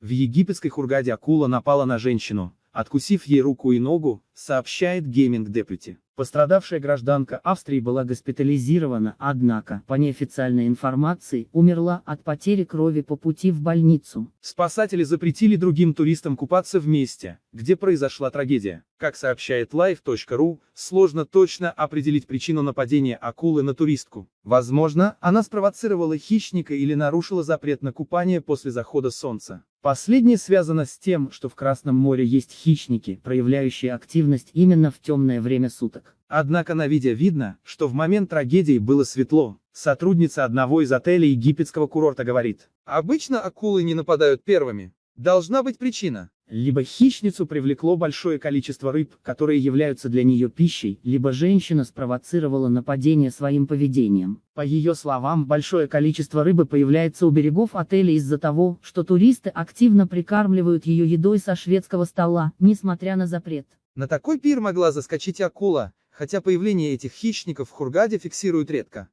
В египетской Хургаде акула напала на женщину, откусив ей руку и ногу, сообщает Gaming Deputy. Пострадавшая гражданка Австрии была госпитализирована, однако, по неофициальной информации, умерла от потери крови по пути в больницу. Спасатели запретили другим туристам купаться в месте, где произошла трагедия. Как сообщает live.ru, сложно точно определить причину нападения акулы на туристку. Возможно, она спровоцировала хищника или нарушила запрет на купание после захода солнца. Последнее связано с тем, что в Красном море есть хищники, проявляющие активность именно в темное время суток. Однако на видео видно, что в момент трагедии было светло. Сотрудница одного из отелей египетского курорта говорит. Обычно акулы не нападают первыми. Должна быть причина. Либо хищницу привлекло большое количество рыб, которые являются для нее пищей, либо женщина спровоцировала нападение своим поведением. По ее словам, большое количество рыбы появляется у берегов отеля из-за того, что туристы активно прикармливают ее едой со шведского стола, несмотря на запрет. На такой пир могла заскочить акула, хотя появление этих хищников в Хургаде фиксируют редко.